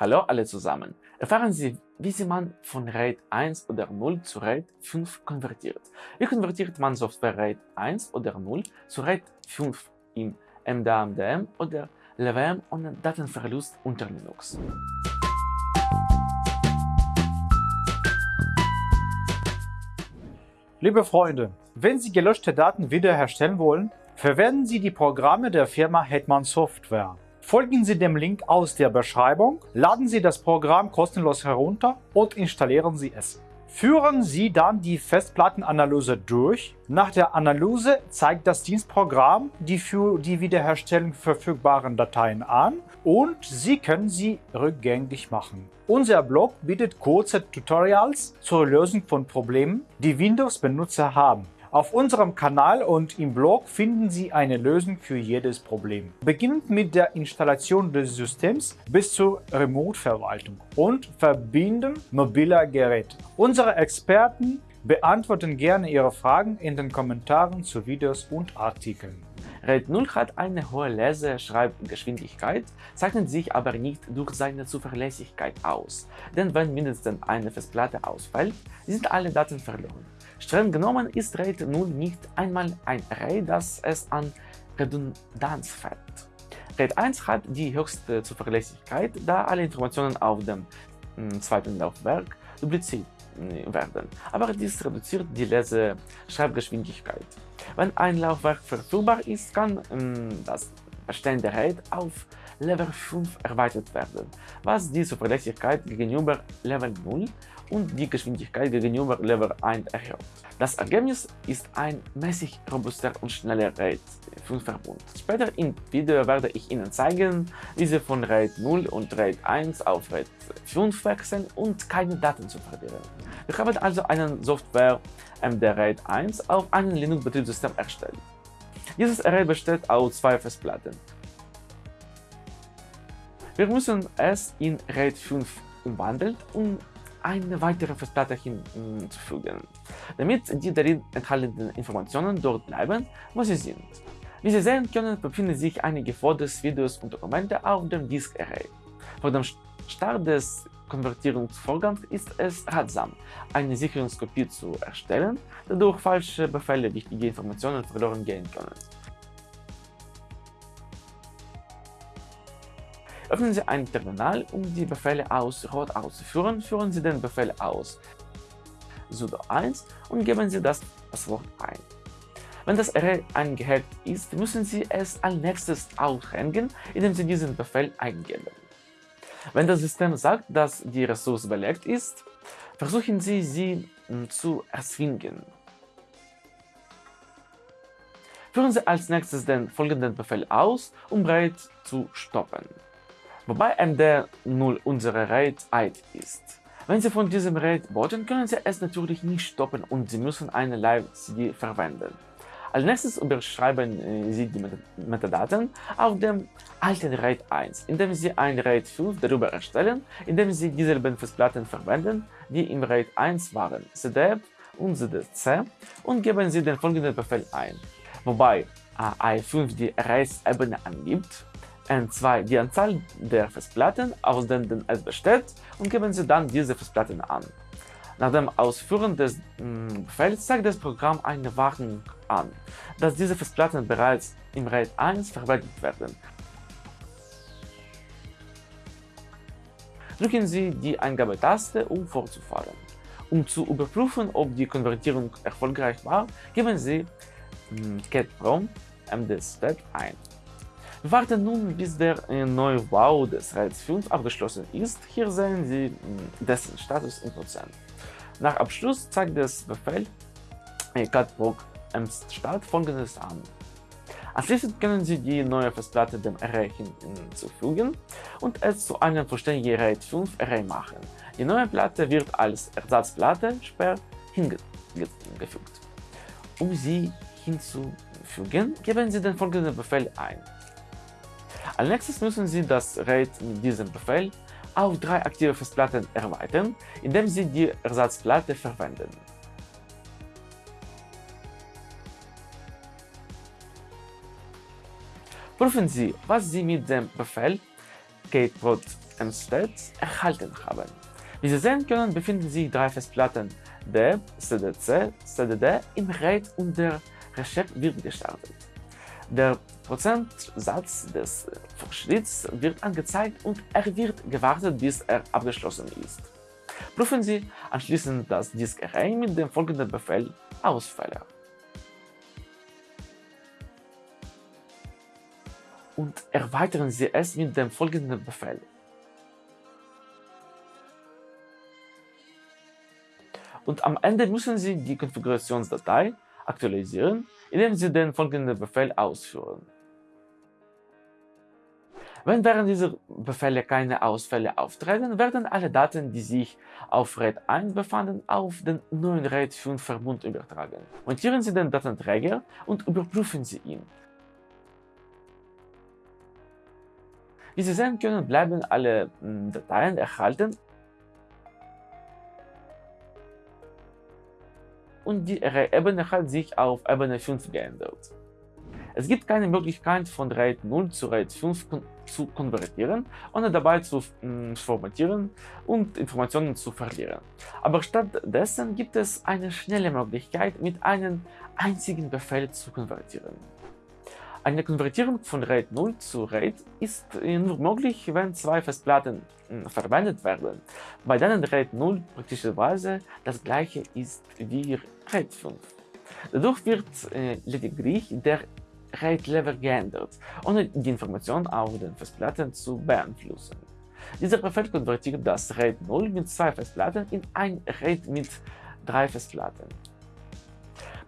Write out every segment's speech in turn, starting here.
Hallo alle zusammen! Erfahren Sie, wie Sie man von RAID 1 oder 0 zu RAID 5 konvertiert. Wie konvertiert man Software RAID 1 oder 0 zu RAID 5 im MDA-MDM oder LWM ohne Datenverlust unter Linux? Liebe Freunde, wenn Sie gelöschte Daten wiederherstellen wollen, verwenden Sie die Programme der Firma Hetman Software. Folgen Sie dem Link aus der Beschreibung, laden Sie das Programm kostenlos herunter und installieren Sie es. Führen Sie dann die Festplattenanalyse durch. Nach der Analyse zeigt das Dienstprogramm die für die Wiederherstellung verfügbaren Dateien an und Sie können sie rückgängig machen. Unser Blog bietet kurze Tutorials zur Lösung von Problemen, die Windows-Benutzer haben. Auf unserem Kanal und im Blog finden Sie eine Lösung für jedes Problem. Beginnend mit der Installation des Systems bis zur Remote-Verwaltung und Verbinden mobiler Geräte. Unsere Experten beantworten gerne Ihre Fragen in den Kommentaren zu Videos und Artikeln. RAID 0 hat eine hohe Lese-Schreibgeschwindigkeit, zeichnet sich aber nicht durch seine Zuverlässigkeit aus, denn wenn mindestens eine Festplatte ausfällt, sind alle Daten verloren. Streng genommen ist RAID 0 nicht einmal ein Array, das es an Redundanz fällt. RAID 1 hat die höchste Zuverlässigkeit, da alle Informationen auf dem hm, zweiten Laufwerk dupliziert hm, werden, aber dies reduziert die Lese-Schreibgeschwindigkeit. Wenn ein Laufwerk verfügbar ist, kann hm, das bestehende RAID auf Level 5 erweitert werden, was die Zuverlässigkeit gegenüber Level 0 und die Geschwindigkeit gegenüber Level 1 erhöht. Das Ergebnis ist ein mäßig robuster und schneller RAID 5 Verbund. Später im Video werde ich Ihnen zeigen, wie Sie von RAID 0 und RAID 1 auf RAID 5 wechseln und keine Daten zu verlieren. Wir haben also einen Software MD RAID 1 auf einem Linux-Betriebssystem erstellt. Dieses Array besteht aus zwei Festplatten. Wir müssen es in RAID 5 umwandeln, um eine weitere Festplatte hinzufügen, damit die darin enthaltenen Informationen dort bleiben, wo sie sind. Wie Sie sehen können, befinden sich einige Fotos, Videos und Dokumente auf dem Disk Array. Vor dem Start des Konvertierungsvorgangs ist es ratsam, eine Sicherungskopie zu erstellen, da durch falsche Befehle wichtige Informationen verloren gehen können. Öffnen Sie ein Terminal, um die Befehle aus Rot auszuführen, führen Sie den Befehl aus sudo 1 und geben Sie das Passwort ein. Wenn das Array eingehackt ist, müssen Sie es als nächstes aufhängen, indem Sie diesen Befehl eingeben. Wenn das System sagt, dass die Ressource belegt ist, versuchen Sie, sie hm, zu erzwingen. Führen Sie als nächstes den folgenden Befehl aus, um RAID zu stoppen wobei MD0 unsere RAID ID ist. Wenn Sie von diesem RAID booten, können Sie es natürlich nicht stoppen und Sie müssen eine Live-CD verwenden. Als nächstes überschreiben äh, Sie die Metadaten auf dem alten RAID 1, indem Sie ein RAID 5 darüber erstellen, indem Sie dieselben Festplatten verwenden, die im RAID 1 waren, cdf und cdc, und geben Sie den folgenden Befehl ein, wobei AI5 die Arrays-Ebene angibt N2 die Anzahl der Festplatten, aus denen es besteht, und geben Sie dann diese Festplatten an. Nach dem Ausführen des mm, Befehls zeigt das Programm eine Warnung an, dass diese Festplatten bereits im RAID 1 verwendet werden. Drücken Sie die Eingabetaste, um fortzufahren. Um zu überprüfen, ob die Konvertierung erfolgreich war, geben Sie cat-prom md-step ein. Wir warten nun, bis der Neubau des RAID 5 abgeschlossen ist. Hier sehen Sie hm, dessen Status in Prozent. Nach Abschluss zeigt das Befehl catproc start folgendes an. Anschließend können Sie die neue Festplatte dem Array hinzufügen und es zu einem vollständigen RAID 5 Array machen. Die neue Platte wird als Ersatzplatte sperr hingefügt. Um sie hinzufügen, geben Sie den folgenden Befehl ein. Als nächstes müssen Sie das RAID mit diesem Befehl auf drei aktive Festplatten erweitern, indem Sie die Ersatzplatte verwenden. Prüfen Sie, was Sie mit dem Befehl kprot mstat erhalten haben. Wie Sie sehen können, befinden sich drei Festplatten D, CDC, CDD im RAID und der Recheck wird gestartet. Der Prozentsatz des Fortschritts wird angezeigt und er wird gewartet, bis er abgeschlossen ist. Prüfen Sie anschließend das Disk Array mit dem folgenden Befehl Ausfälle. Und erweitern Sie es mit dem folgenden Befehl und am Ende müssen Sie die Konfigurationsdatei aktualisieren, indem Sie den folgenden Befehl ausführen. Wenn während dieser Befehle keine Ausfälle auftreten, werden alle Daten, die sich auf RAID 1 befanden, auf den neuen RAID 5 Verbund übertragen. Montieren Sie den Datenträger und überprüfen Sie ihn. Wie Sie sehen können, bleiben alle hm, Dateien erhalten und die Array-Ebene hat sich auf Ebene 5 geändert. Es gibt keine Möglichkeit von RAID 0 zu RAID 5 kon zu konvertieren, ohne dabei zu mh, formatieren und Informationen zu verlieren. Aber stattdessen gibt es eine schnelle Möglichkeit, mit einem einzigen Befehl zu konvertieren. Eine Konvertierung von RAID 0 zu RAID ist nur möglich, wenn zwei Festplatten verwendet werden, bei denen RAID 0 praktischerweise das gleiche ist wie RAID 5. Dadurch wird äh, lediglich der RAID-Level geändert, ohne die Information auf den Festplatten zu beeinflussen. Dieser Befehl konvertiert das RAID 0 mit zwei Festplatten in ein RAID mit drei Festplatten.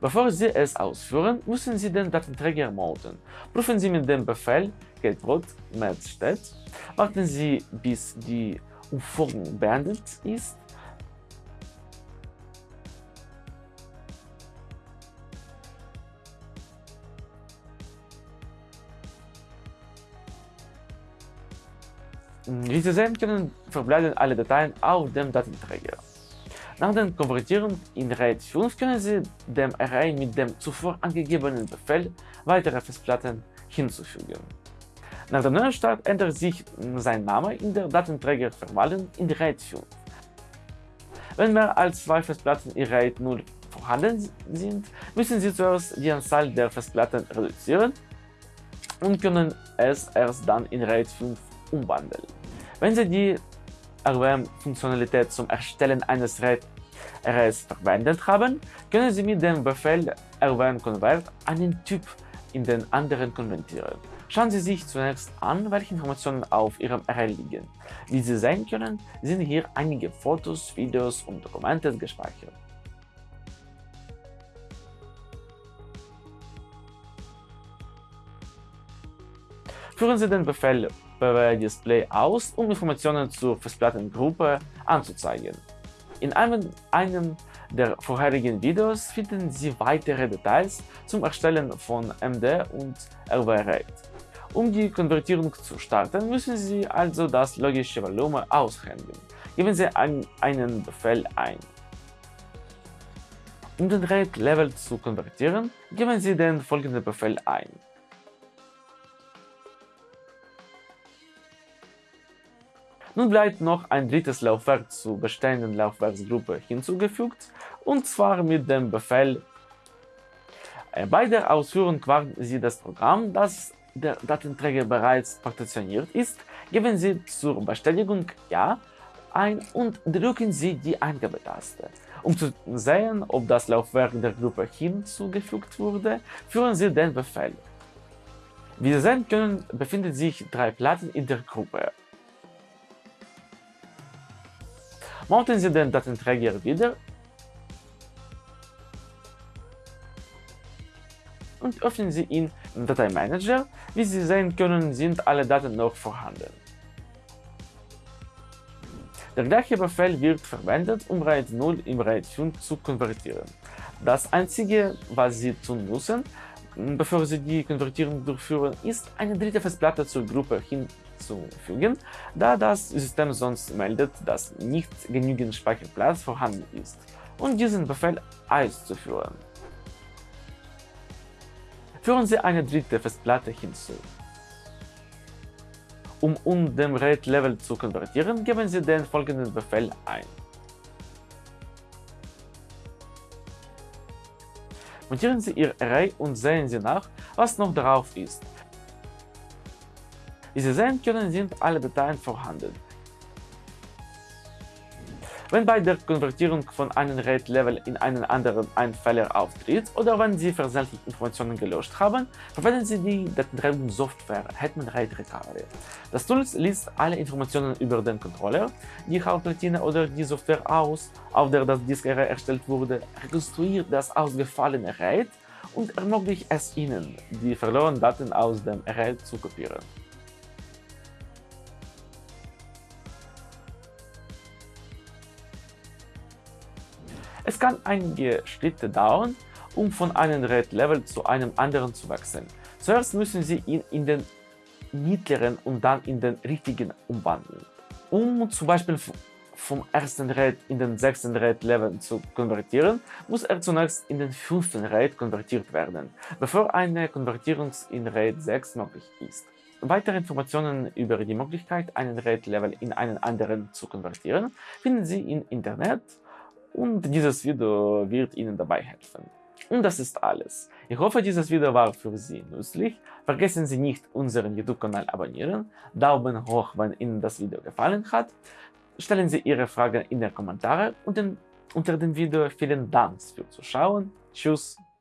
Bevor Sie es ausführen, müssen Sie den Datenträger mounten. Prüfen Sie mit dem Befehl getbrot matchstat. Warten Sie, bis die Umformung beendet ist. Wie Sie sehen können, verbleiben alle Dateien auf dem Datenträger. Nach der Konvertierung in RAID 5 können Sie dem Array mit dem zuvor angegebenen Befehl weitere Festplatten hinzufügen. Nach dem Neustart ändert sich sein Name in der Datenträgerverwaltung in RAID 5. Wenn mehr als zwei Festplatten in RAID 0 vorhanden sind, müssen Sie zuerst die Anzahl der Festplatten reduzieren und können es erst dann in RAID 5 umwandeln. Wenn Sie die RWM-Funktionalität zum Erstellen eines RAID-Arrays verwendet haben, können Sie mit dem Befehl rwm-convert einen Typ in den anderen konvertieren. Schauen Sie sich zunächst an, welche Informationen auf Ihrem Array liegen. Wie Sie sehen können, sind hier einige Fotos, Videos und Dokumente gespeichert. Führen Sie den Befehl PW-Display aus, um Informationen zur Festplattengruppe anzuzeigen. In einem, einem der vorherigen Videos finden Sie weitere Details zum Erstellen von MD und RW-RAID. Um die Konvertierung zu starten, müssen Sie also das logische Volumen aushändigen. Geben Sie ein, einen Befehl ein. Um den RAID-Level zu konvertieren, geben Sie den folgenden Befehl ein. Nun bleibt noch ein drittes Laufwerk zur bestehenden Laufwerksgruppe hinzugefügt, und zwar mit dem Befehl äh, bei der Ausführung warten Sie das Programm, das der Datenträger bereits partitioniert ist, geben Sie zur Bestätigung Ja ein und drücken Sie die Eingabetaste. Um zu sehen, ob das Laufwerk der Gruppe hinzugefügt wurde, führen Sie den Befehl. Wie Sie sehen können, befinden sich drei Platten in der Gruppe Mounten Sie den Datenträger wieder und öffnen Sie ihn im Dateimanager. Wie Sie sehen können, sind alle Daten noch vorhanden. Der gleiche Befehl wird verwendet, um RAID 0 in RAID 5 zu konvertieren. Das einzige, was Sie tun müssen, bevor Sie die Konvertierung durchführen, ist eine dritte Festplatte zur Gruppe hinzufügen, da das System sonst meldet, dass nicht genügend Speicherplatz vorhanden ist, und diesen Befehl auszuführen. Führen Sie eine dritte Festplatte hinzu. Um um dem RAID-Level zu konvertieren, geben Sie den folgenden Befehl ein. Montieren Sie Ihr Array und sehen Sie nach, was noch drauf ist. Wie Sie sehen können, sind alle Dateien vorhanden. Wenn bei der Konvertierung von einem RAID-Level in einen anderen ein Fehler auftritt oder wenn Sie versehentlich Informationen gelöscht haben, verwenden Sie die Datenträgerungssoftware Hetman RAID Recovery. Das Tool liest alle Informationen über den Controller, die Hauptplatine oder die Software aus, auf der das Disk-Array erstellt wurde, rekonstruiert das ausgefallene RAID und ermöglicht es Ihnen, die verlorenen Daten aus dem Array zu kopieren. Kann einige Schritte dauern, um von einem RAID-Level zu einem anderen zu wechseln. Zuerst müssen Sie ihn in den mittleren und dann in den richtigen umwandeln. Um zum Beispiel vom ersten RAID in den sechsten RAID-Level zu konvertieren, muss er zunächst in den fünften RAID konvertiert werden, bevor eine Konvertierung in RAID 6 möglich ist. Weitere Informationen über die Möglichkeit, einen RAID-Level in einen anderen zu konvertieren, finden Sie im Internet und dieses Video wird Ihnen dabei helfen. Und das ist alles. Ich hoffe, dieses Video war für Sie nützlich. Vergessen Sie nicht, unseren YouTube-Kanal abonnieren, Daumen hoch, wenn Ihnen das Video gefallen hat. Stellen Sie Ihre Fragen in den Kommentaren und unter dem Video. Vielen Dank fürs Zuschauen. Tschüss.